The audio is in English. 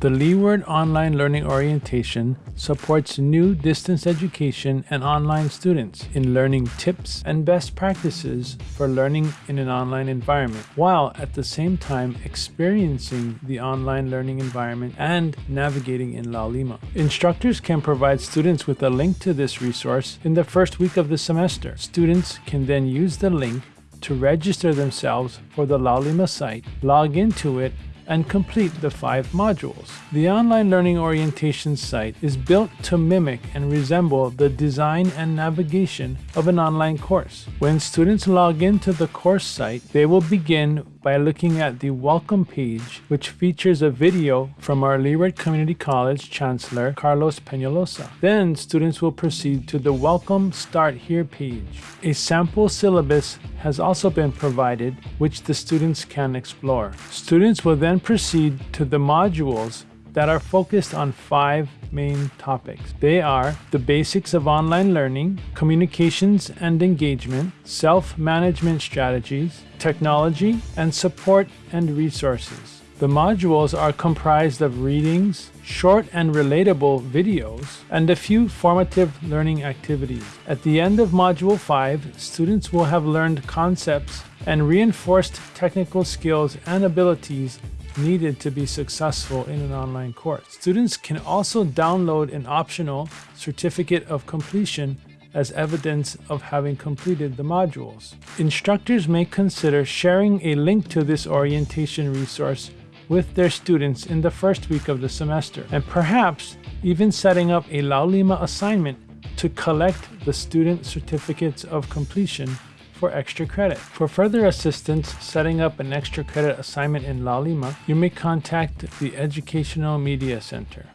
The Leeward Online Learning Orientation supports new distance education and online students in learning tips and best practices for learning in an online environment, while at the same time experiencing the online learning environment and navigating in Laulima. Instructors can provide students with a link to this resource in the first week of the semester. Students can then use the link to register themselves for the Laulima site, log into it, and complete the five modules. The online learning orientation site is built to mimic and resemble the design and navigation of an online course. When students log into the course site, they will begin by looking at the welcome page, which features a video from our Leeward Community College Chancellor Carlos Peñaloza. Then students will proceed to the Welcome Start Here page. A sample syllabus has also been provided, which the students can explore. Students will then proceed to the modules that are focused on five main topics. They are the basics of online learning, communications and engagement, self-management strategies, technology, and support and resources. The modules are comprised of readings, short and relatable videos, and a few formative learning activities. At the end of Module 5, students will have learned concepts and reinforced technical skills and abilities needed to be successful in an online course. Students can also download an optional certificate of completion as evidence of having completed the modules. Instructors may consider sharing a link to this orientation resource with their students in the first week of the semester, and perhaps even setting up a Laulima assignment to collect the student certificates of completion for extra credit. For further assistance setting up an extra credit assignment in Laulima, you may contact the Educational Media Center.